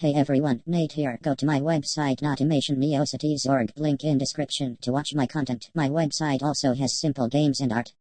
Hey everyone, Nate here. Go to my website NotimationNeoCities.org, link in description to watch my content. My website also has simple games and art.